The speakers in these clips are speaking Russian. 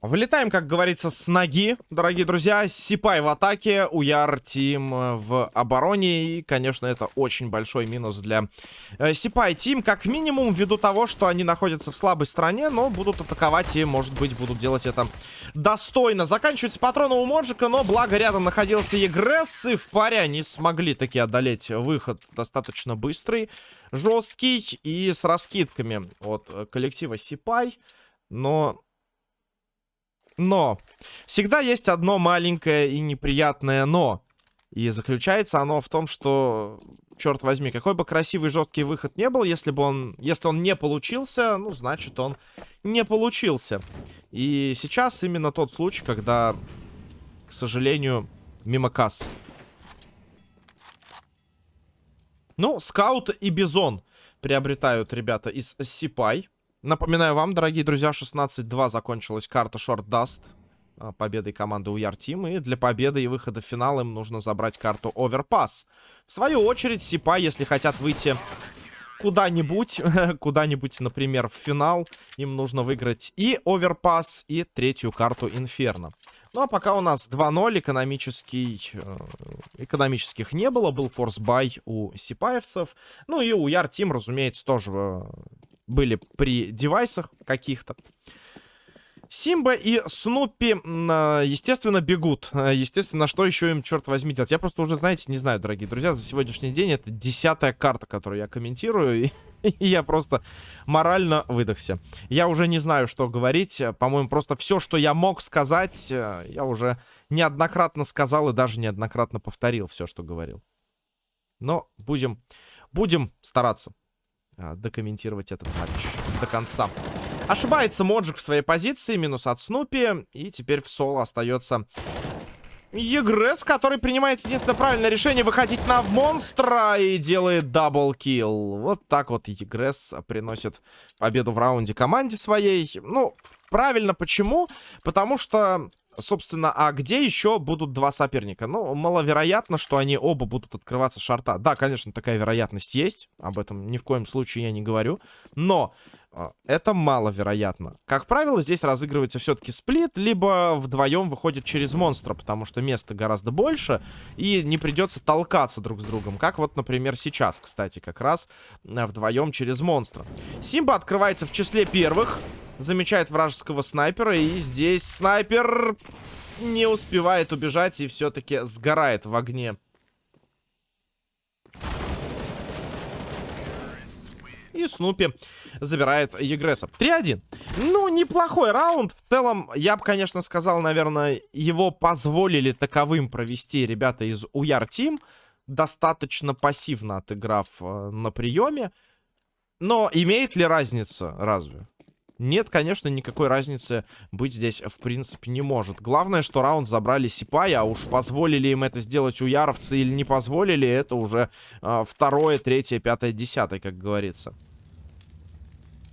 Вылетаем, как говорится, с ноги, дорогие друзья. Сипай в атаке, Уяр Тим в обороне. И, конечно, это очень большой минус для э, Сипай Тим. Как минимум, ввиду того, что они находятся в слабой стороне, но будут атаковать и, может быть, будут делать это достойно. Заканчивается патрон у Моджика, но благо рядом находился Егресс. И в паре они смогли таки одолеть выход достаточно быстрый, жесткий и с раскидками от коллектива Сипай. Но но всегда есть одно маленькое и неприятное но. И заключается оно в том, что, черт возьми, какой бы красивый жесткий выход не был, если бы он, если он не получился, ну, значит, он не получился. И сейчас именно тот случай, когда, к сожалению, мимо кассы. Ну, скаут и бизон приобретают ребята из Сипай. Напоминаю вам, дорогие друзья, 16-2 закончилась карта Short Dust а, победой команды Уяр Тим. И для победы и выхода в финал им нужно забрать карту Overpass. В свою очередь, Сипа, если хотят выйти куда-нибудь, куда-нибудь, например, в финал, им нужно выиграть и Overpass, и третью карту Инферно. Ну, а пока у нас 2-0, экономический, э, экономических не было. Был force buy у сипаевцев. Ну и у Your Team, разумеется, тоже э, были при девайсах каких-то. Симба и Снупи, а, естественно, бегут. А, естественно, что еще им, черт возьми, делать? Я просто уже, знаете, не знаю, дорогие друзья, за сегодняшний день это десятая карта, которую я комментирую, и, и я просто морально выдохся. Я уже не знаю, что говорить. По-моему, просто все, что я мог сказать, э, я уже неоднократно сказал и даже неоднократно повторил все, что говорил. Но будем, будем стараться. А, докомментировать этот матч до конца. Ошибается Моджик в своей позиции, минус от Снупи. И теперь в соло остается Егрес, который принимает единственное правильное решение выходить на монстра и делает double kill. Вот так вот Егрес приносит победу в раунде команде своей. Ну, правильно, почему? Потому что Собственно, а где еще будут два соперника? Ну, маловероятно, что они оба будут открываться шарта. Да, конечно, такая вероятность есть. Об этом ни в коем случае я не говорю. Но э, это маловероятно. Как правило, здесь разыгрывается все-таки сплит, либо вдвоем выходит через монстра, потому что места гораздо больше, и не придется толкаться друг с другом. Как вот, например, сейчас, кстати, как раз э, вдвоем через монстра. Симба открывается в числе первых замечает вражеского снайпера. И здесь снайпер не успевает убежать и все-таки сгорает в огне. И Снупи забирает Егреса. 3-1. Ну, неплохой раунд. В целом, я бы, конечно, сказал, наверное, его позволили таковым провести ребята из Уяр Тим. Достаточно пассивно отыграв э, на приеме. Но имеет ли разница? Разве? Нет, конечно, никакой разницы быть здесь в принципе не может. Главное, что раунд забрали Сипай, а уж позволили им это сделать у Яровцы или не позволили, это уже э, второе, третье, пятое, десятое, как говорится.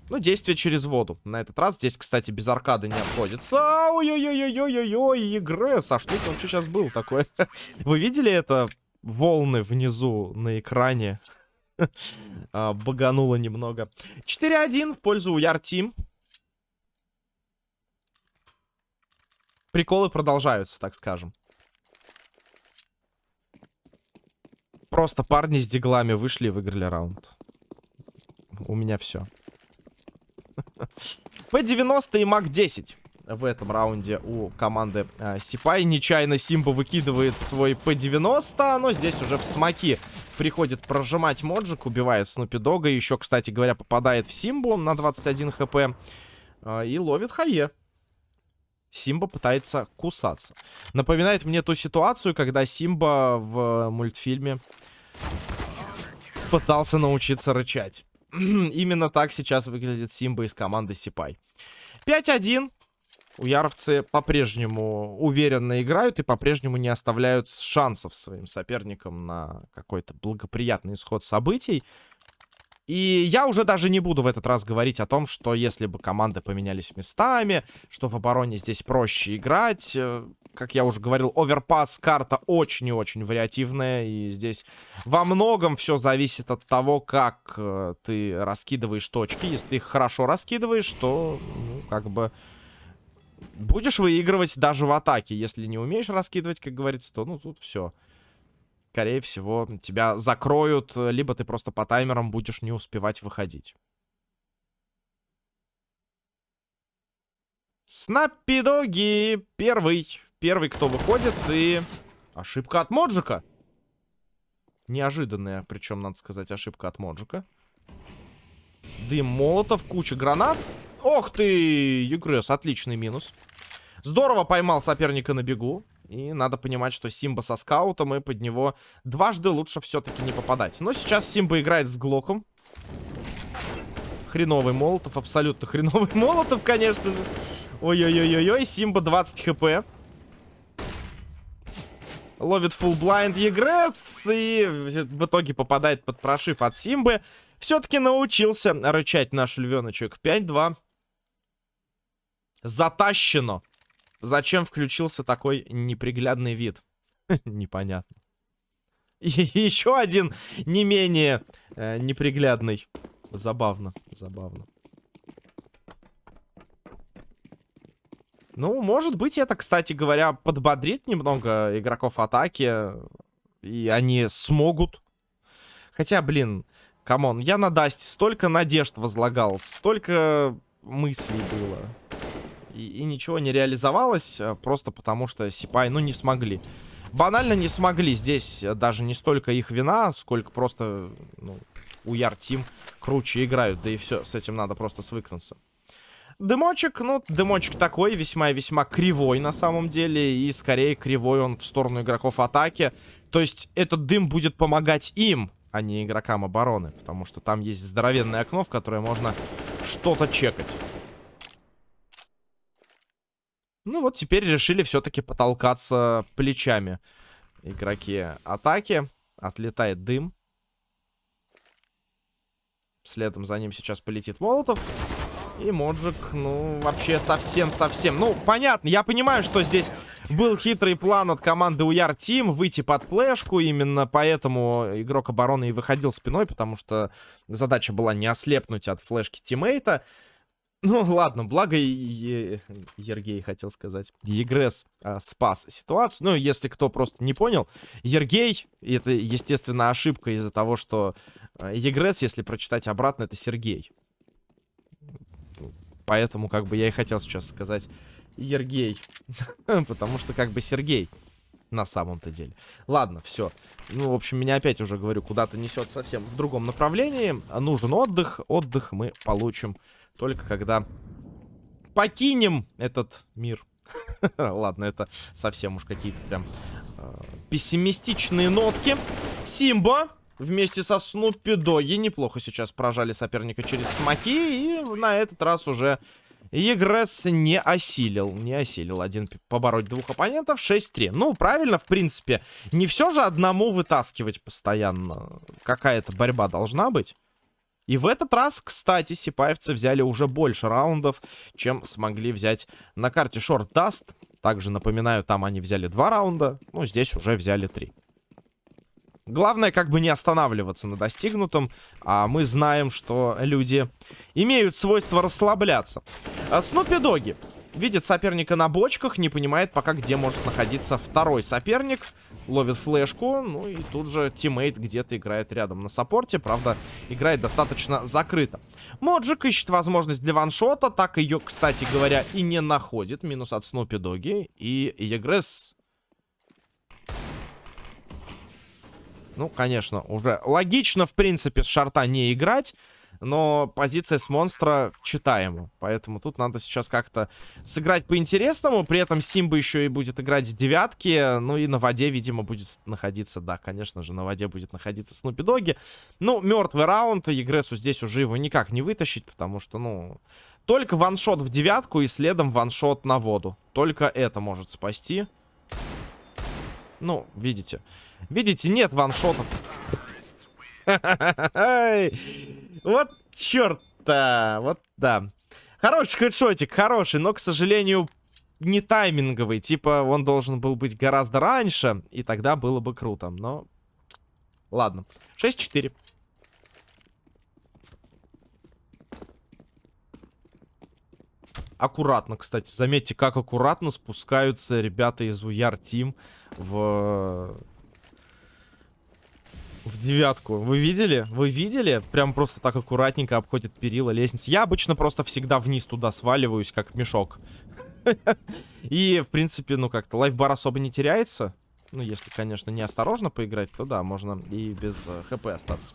Ну, действие через воду. На этот раз здесь, кстати, без аркады не обходится. Ой-ой-ой-ой-ой-ой, Егресс. А что это вообще сейчас был такое? Вы видели это? Волны внизу на экране. а, багануло немного. 4-1 в пользу Your Team. Приколы продолжаются, так скажем. Просто парни с Deagle ами вышли и выиграли раунд. У меня все. P-90 и MAC-10 в этом раунде у команды э, Сипай. Нечаянно Симба выкидывает свой P-90, но здесь уже в smoke и приходит прожимать Моджик, убивает Снупи Дога. Еще, кстати говоря, попадает в Симбу на 21 хп э, и ловит Хае. Симба пытается кусаться. Напоминает мне ту ситуацию, когда Симба в мультфильме пытался научиться рычать. Именно так сейчас выглядит Симба из команды Сипай. 5-1. Уяровцы по-прежнему уверенно играют и по-прежнему не оставляют шансов своим соперникам на какой-то благоприятный исход событий. И я уже даже не буду в этот раз говорить о том, что если бы команды поменялись местами, что в обороне здесь проще играть. Э, как я уже говорил, оверпас карта очень и очень вариативная. И здесь во многом все зависит от того, как э, ты раскидываешь точки. Если ты их хорошо раскидываешь, то, ну, как бы будешь выигрывать даже в атаке. Если не умеешь раскидывать, как говорится, то ну тут все. Скорее всего, тебя закроют, либо ты просто по таймерам будешь не успевать выходить. Снаппидоги первый. Первый, кто выходит, и... Ошибка от Моджика. Неожиданная, причем, надо сказать, ошибка от Моджика. Дым молотов, куча гранат. Ох ты, Югресс, отличный минус. Здорово поймал соперника на бегу. И надо понимать, что Симба со скаутом, и под него дважды лучше все-таки не попадать. Но сейчас Симба играет с Глоком. Хреновый Молотов, абсолютно хреновый Молотов, конечно же. Ой-ой-ой-ой-ой, Симба 20 хп. Ловит full blind Егресс и в итоге попадает под прошив от Симбы. Все-таки научился рычать наш львеночек. 5-2. Затащено. Зачем включился такой неприглядный вид? Непонятно. Еще один не менее э, неприглядный. Забавно, забавно. Ну, может быть, это, кстати говоря, подбодрит немного игроков атаки. И они смогут. Хотя, блин, come on, я на Dust е столько надежд возлагал, столько мыслей было. И, и ничего не реализовалось, а просто потому что Сипай, ну, не смогли. Банально не смогли. Здесь даже не столько их вина, сколько просто, ну, у Яр Тим круче играют. Да и все, с этим надо просто свыкнуться. Дымочек, ну, дымочек такой, весьма и весьма кривой на самом деле. И скорее кривой он в сторону игроков атаки. То есть этот дым будет помогать им, а не игрокам обороны. Потому что там есть здоровенное окно, в которое можно что-то чекать. Ну вот теперь решили все-таки потолкаться плечами игроки атаки. Отлетает дым. Следом за ним сейчас полетит Молотов. И Моджик, ну, вообще совсем-совсем. Ну, понятно, я понимаю, что здесь был хитрый план от команды Уяр Тим выйти под флешку. Именно поэтому игрок обороны и выходил спиной, потому что задача была не ослепнуть от флешки тиммейта. Ну, ладно, благо Ергей, хотел сказать. Егресс а, спас ситуацию. Ну, если кто просто не понял, Ергей, это, естественно, ошибка из-за того, что а, Егресс, если прочитать обратно, это Сергей. Поэтому, как бы, я и хотел сейчас сказать Ергей. Потому что, как бы, Сергей на самом-то деле. Ладно, все. Ну, в общем, меня опять уже, говорю, куда-то несет совсем в другом направлении. Нужен отдых. Отдых мы получим только когда покинем этот мир. Ладно, это совсем уж какие-то прям э, пессимистичные нотки. Симба вместе со Снупи Доги неплохо сейчас прожали соперника через смоки. И на этот раз уже Егресс не осилил. Не осилил один побороть двух оппонентов. 6-3. Ну, правильно, в принципе. Не все же одному вытаскивать постоянно. Какая-то борьба должна быть. И в этот раз, кстати, сипаевцы взяли уже больше раундов, чем смогли взять на карте Short Dust. Также, напоминаю, там они взяли два раунда, ну, здесь уже взяли три. Главное, как бы не останавливаться на достигнутом, а мы знаем, что люди имеют свойство расслабляться. А Снупи Доги видит соперника на бочках, не понимает пока, где может находиться второй соперник ловит флешку. Ну и тут же teammate где-то играет рядом на support е. Правда, играет достаточно закрыто. Моджик ищет возможность для one-shot а. Так ее, кстати говоря, и не находит. Минус от Снупи Доги. И Егресс... Ну, конечно, уже логично, в принципе, с short а не играть но позиция с монстра читаема. Поэтому тут надо сейчас как-то сыграть по-интересному. При этом Симба еще и будет играть с девятки. Ну и на воде, видимо, будет находиться... Да, конечно же, на воде будет находиться Снупи Доги. Ну, мертвый раунд. Егресу здесь уже его никак не вытащить, потому что, ну... Только ваншот в девятку и следом ваншот на воду. Только это может спасти. Ну, видите. Видите, нет ваншотов. Вот черт-то. Вот да. Хороший хедшотик, хороший, но, к сожалению, не тайминговый. Типа, он должен был быть гораздо раньше, и тогда было бы круто. Но, ладно. 6-4. Аккуратно, кстати. Заметьте, как аккуратно спускаются ребята из Уяр Тим в... В девятку. Вы видели? Вы видели? Прям просто так аккуратненько обходит перила лестницы. Я обычно просто всегда вниз туда сваливаюсь, как мешок. И, в принципе, ну как-то лайфбар особо не теряется. Ну, если, конечно, неосторожно поиграть, то да, можно и без э, хп остаться.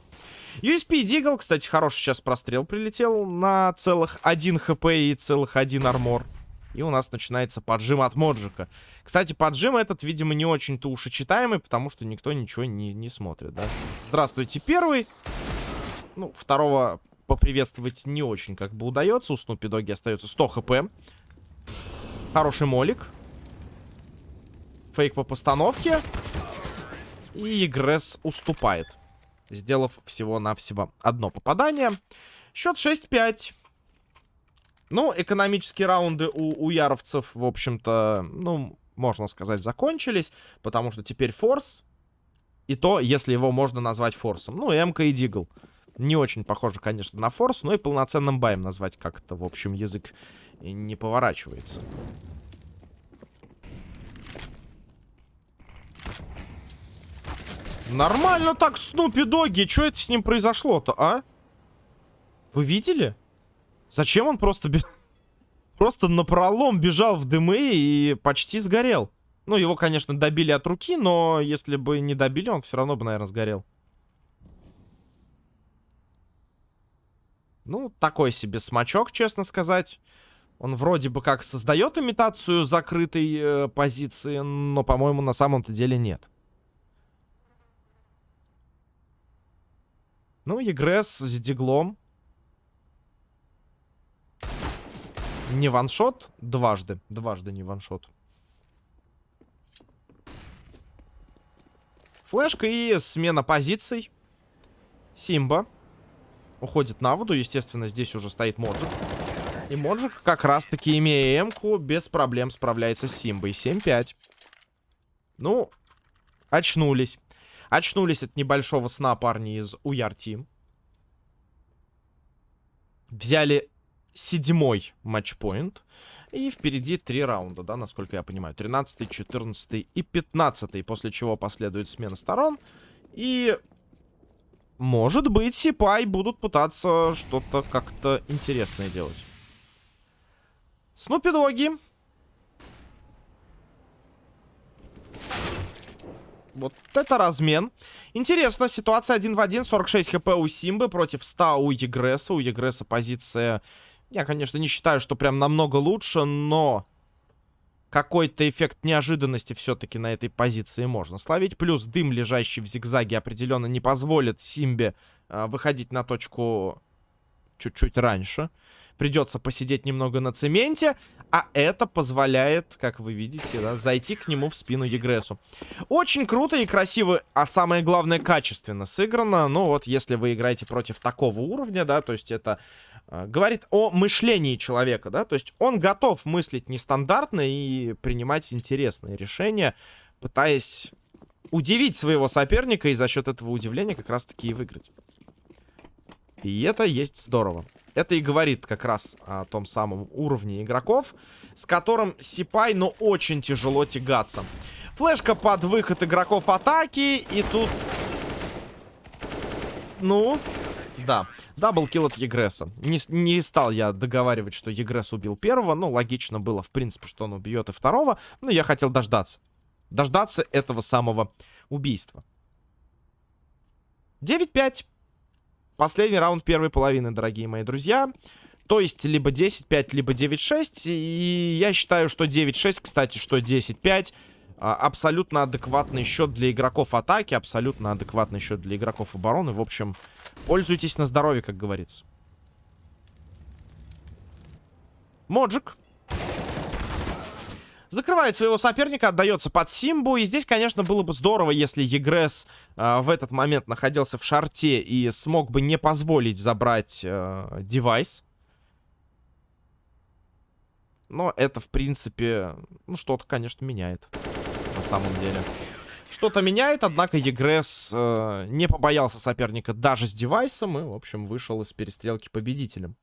USP Дигл, кстати, хороший сейчас прострел прилетел на целых 1 хп и целых 1 армор. И у нас начинается поджим от Моджика. Кстати, поджим этот, видимо, не очень-то ушечитаемый, потому что никто ничего не, не смотрит, да? Здравствуйте, первый. Ну, второго поприветствовать не очень как бы удается. У Снупи Доги остается 100 хп. Хороший молик. Фейк по постановке. И Игресс уступает. Сделав всего-навсего одно попадание. Счет 6-5. Ну, экономические раунды у, у яровцев, в общем-то, ну, можно сказать, закончились. Потому что теперь форс. И то, если его можно назвать форсом. Ну, МК и Дигл. Не очень похоже, конечно, на форс, но и полноценным баем назвать как-то, в общем, язык не поворачивается. Нормально так, Снупи Доги. Что это с ним произошло-то, а? Вы видели? Зачем он просто... Просто напролом бежал в дымы и почти сгорел. Ну, его, конечно, добили от руки, но если бы не добили, он все равно бы, наверное, сгорел. Ну, такой себе смачок, честно сказать. Он вроде бы как создает имитацию закрытой э, позиции, но, по-моему, на самом-то деле нет. Ну, Егресс с диглом. Не ваншот, дважды. Дважды не ваншот. Флешка и смена позиций. Симба. Уходит на воду. Естественно, здесь уже стоит Моджик. И Моджик, как раз-таки, имея М-ку, без проблем справляется с Симбой. 7-5. Ну, очнулись. Очнулись от небольшого сна парни из Уяр Тим. Взяли седьмой матчпоинт. И впереди три раунда, да, насколько я понимаю. 13, 14 и 15. После чего последует смена сторон. И... Может быть, Сипай будут пытаться что-то как-то интересное делать. Снупи Доги Вот это размен. Интересно, ситуация один в один. 46 хп у Симбы против 100 у Егреса. У Егреса позиция... Я, конечно, не считаю, что прям намного лучше, но... Какой-то эффект неожиданности все-таки на этой позиции можно словить. Плюс дым, лежащий в зигзаге, определенно не позволит Симбе э, выходить на точку чуть-чуть раньше. Придется посидеть немного на цементе. А это позволяет, как вы видите, да, зайти к нему в спину Егресу. Очень круто и красиво, а самое главное, качественно сыграно. Ну вот, если вы играете против такого уровня, да, то есть это говорит о мышлении человека, да. То есть он готов мыслить нестандартно и принимать интересные решения, пытаясь удивить своего соперника и за счет этого удивления как раз-таки и выиграть. И это есть здорово. Это и говорит как раз о том самом уровне игроков, с которым Сипай, но очень тяжело тягаться. Флешка под выход игроков атаки, и тут... Ну, да. Даблкил от Егреса. Не, не стал я договаривать, что Егрес убил первого. Ну, логично было, в принципе, что он убьет и второго. Но я хотел дождаться. Дождаться этого самого убийства. 9-5. Последний раунд первой половины, дорогие мои друзья. То есть либо 10-5, либо 9-6. И я считаю, что 9-6, кстати, что 10-5 а, абсолютно адекватный счет для игроков атаки, абсолютно адекватный счет для игроков обороны. В общем, пользуйтесь на здоровье, как говорится. Моджик Закрывает своего соперника, отдается под Симбу. И здесь, конечно, было бы здорово, если Егрес э, в этот момент находился в шарте и смог бы не позволить забрать э, девайс. Но это, в принципе, ну, что-то, конечно, меняет. На самом деле. Что-то меняет, однако Егрес э, не побоялся соперника даже с девайсом и, в общем, вышел из перестрелки победителем.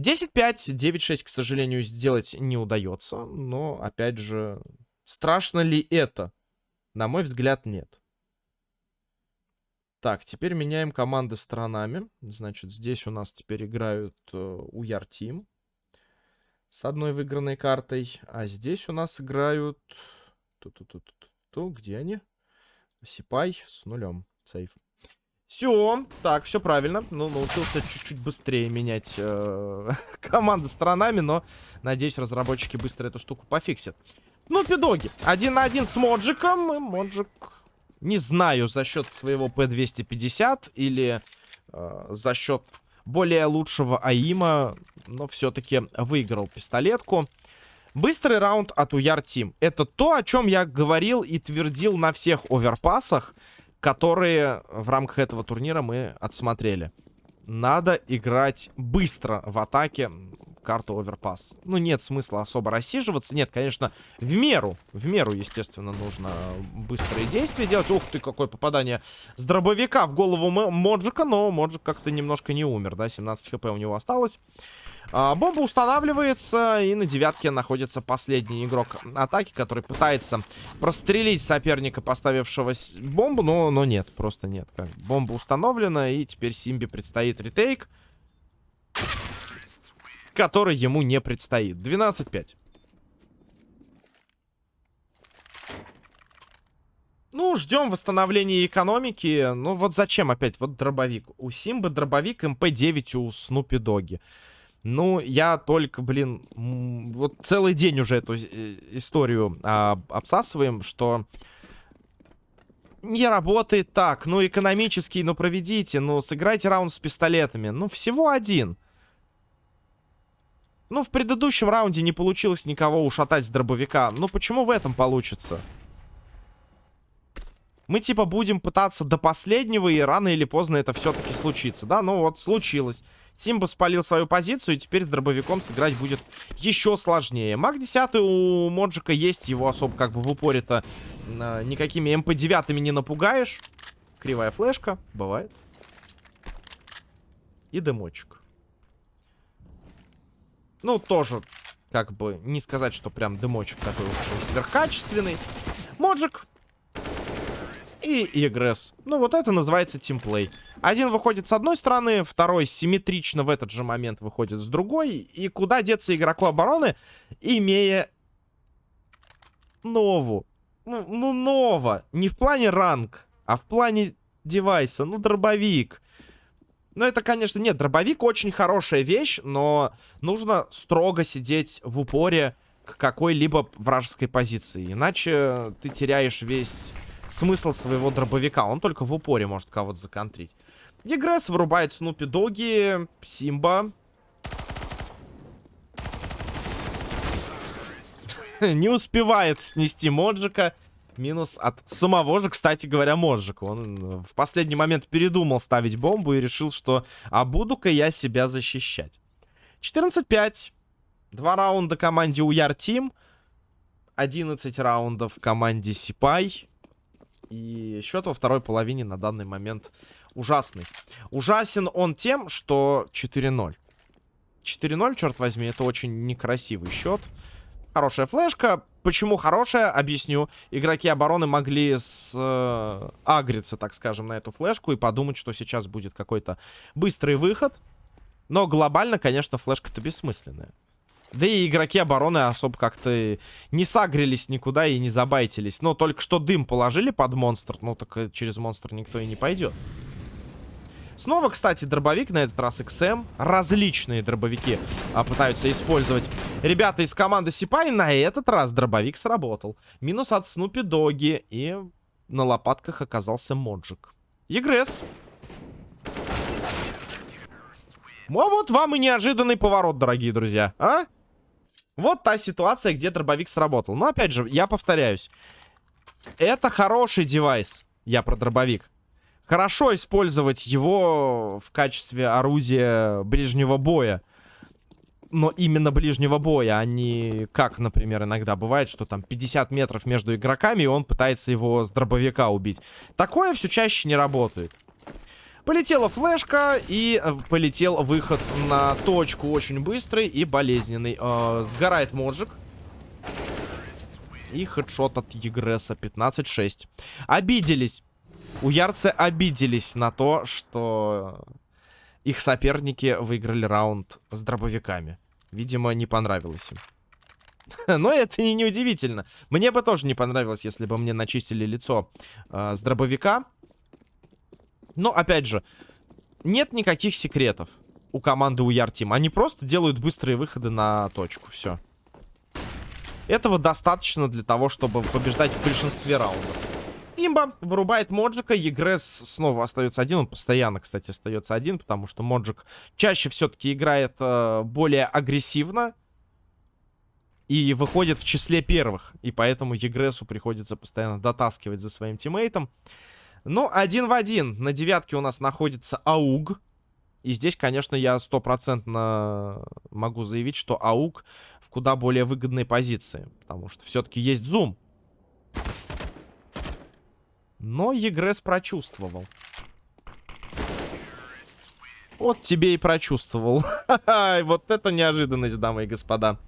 10-5, 9-6, к сожалению, сделать не удается. Но, опять же, страшно ли это? На мой взгляд, нет. Так, теперь меняем команды сторонами. Значит, здесь у нас теперь играют э, Тим с одной выигранной картой. А здесь у нас играют... Ту-ту-ту-ту-ту. Где они? Сипай с нулем. Сейф. Все, так, все правильно. Ну, научился чуть-чуть быстрее менять э, команды сторонами, но, надеюсь, разработчики быстро эту штуку пофиксят. Ну, пидоги. Один на один с Моджиком. И Моджик, не знаю, за счет своего P250 или э, за счет более лучшего АИМа, но все-таки выиграл пистолетку. Быстрый раунд от Уяр Тим. Это то, о чем я говорил и твердил на всех оверпасах которые в рамках этого турнира мы отсмотрели. Надо играть быстро в атаке карту оверпас. Ну, нет смысла особо рассиживаться. Нет, конечно, в меру, в меру, естественно, нужно быстрые действия делать. Ух ты, какое попадание с дробовика в голову Моджика, но Моджик как-то немножко не умер, да, 17 хп у него осталось. А, бомба устанавливается, и на девятке находится последний игрок атаки, который пытается прострелить соперника, поставившего бомбу, но, но нет, просто нет. Как. Бомба установлена, и теперь Симби предстоит ретейк, который ему не предстоит. 12-5. Ну, ждем восстановления экономики. Ну, вот зачем опять? Вот дробовик. У Симбы дробовик, МП-9 у Снупи Доги. Ну, я только, блин, вот целый день уже эту э, историю а, обсасываем, что не работает так. Ну, экономический, ну, проведите, ну, сыграйте раунд с пистолетами. Ну, всего один. Ну, в предыдущем раунде не получилось никого ушатать с дробовика. Ну, почему в этом получится? Мы, типа, будем пытаться до последнего, и рано или поздно это все-таки случится, да? Ну, вот, случилось. Симба спалил свою позицию, и теперь с дробовиком сыграть будет еще сложнее. Маг 10 у Моджика есть, его особо как бы в упоре-то э, никакими МП-9 не напугаешь. Кривая флешка, бывает. И дымочек. Ну, тоже, как бы, не сказать, что прям дымочек такой уж сверхкачественный. Моджик и Игресс. Ну, вот это называется тимплей. Один выходит с одной стороны, второй симметрично в этот же момент выходит с другой. И куда деться игроку обороны, имея нову. Ну, ну, нова. Не в плане ранг, а в плане девайса. Ну, дробовик. Ну, это, конечно, нет, дробовик очень хорошая вещь, но нужно строго сидеть в упоре к какой-либо вражеской позиции. Иначе ты теряешь весь смысл своего дробовика. Он только в упоре может кого-то законтрить. Егресс вырубает Снупи Доги. Симба. Не успевает снести Моджика. Минус от самого же, кстати говоря, Моджика. Он в последний момент передумал ставить бомбу и решил, что а буду-ка я себя защищать. 14-5. Два раунда команде Уяр Тим. 11 раундов команде Сипай. И счет во второй половине на данный момент ужасный. Ужасен он тем, что 4-0. 4-0, черт возьми, это очень некрасивый счет. Хорошая флешка. Почему хорошая? Объясню. Игроки обороны могли с, э, агриться, так скажем, на эту флешку и подумать, что сейчас будет какой-то быстрый выход. Но глобально, конечно, флешка-то бессмысленная. Да и игроки обороны особо как-то не сагрились никуда и не забайтились. Но только что дым положили под монстр. Ну, так через монстр никто и не пойдет. Снова, кстати, дробовик, на этот раз XM. Различные дробовики а, пытаются использовать ребята из команды Сипай. На этот раз дробовик сработал. Минус от Снупи Доги. И на лопатках оказался Моджик. Егресс. Ну, а вот вам и неожиданный поворот, дорогие друзья. А? Вот та ситуация, где дробовик сработал. Но, опять же, я повторяюсь. Это хороший девайс. Я про дробовик. Хорошо использовать его в качестве орудия ближнего боя. Но именно ближнего боя, а не как, например, иногда бывает, что там 50 метров между игроками, и он пытается его с дробовика убить. Такое все чаще не работает. Полетела флешка и э, полетел выход на точку очень быстрый и болезненный. Э, сгорает Моджик. И хедшот от Егреса 15-6. Обиделись. У Ярцы обиделись на то, что их соперники выиграли раунд с дробовиками. Видимо, не понравилось им. Но это и не удивительно. Мне бы тоже не понравилось, если бы мне начистили лицо э, с дробовика. Но, опять же, нет никаких секретов у команды у Яртим. Они просто делают быстрые выходы на точку. Все. Этого достаточно для того, чтобы побеждать в большинстве раундов. Симба вырубает Моджика. Егрес снова остается один. Он постоянно, кстати, остается один, потому что Моджик чаще все-таки играет э, более агрессивно. И выходит в числе первых. И поэтому Егресу приходится постоянно дотаскивать за своим тиммейтом. Ну, один в один. На девятке у нас находится Ауг. И здесь, конечно, я стопроцентно могу заявить, что АУК в куда более выгодной позиции. Потому что все-таки есть зум. Но Егрес прочувствовал. Вот тебе и прочувствовал. вот это неожиданность, дамы и господа.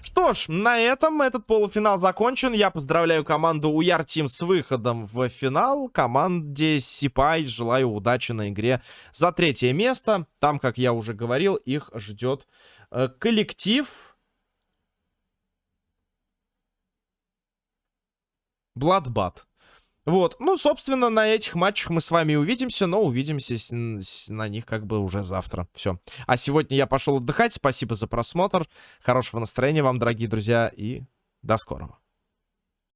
Что ж, на этом этот полуфинал закончен. Я поздравляю команду Уяр Тим с выходом в финал. Команде Сипай желаю удачи на игре за третье место. Там, как я уже говорил, их ждет э, коллектив. Бладбат. Вот, ну, собственно, на этих матчах мы с вами увидимся, но увидимся на них как бы уже завтра. Все. А сегодня я пошел отдыхать. Спасибо за просмотр. Хорошего настроения вам, дорогие друзья, и до скорого.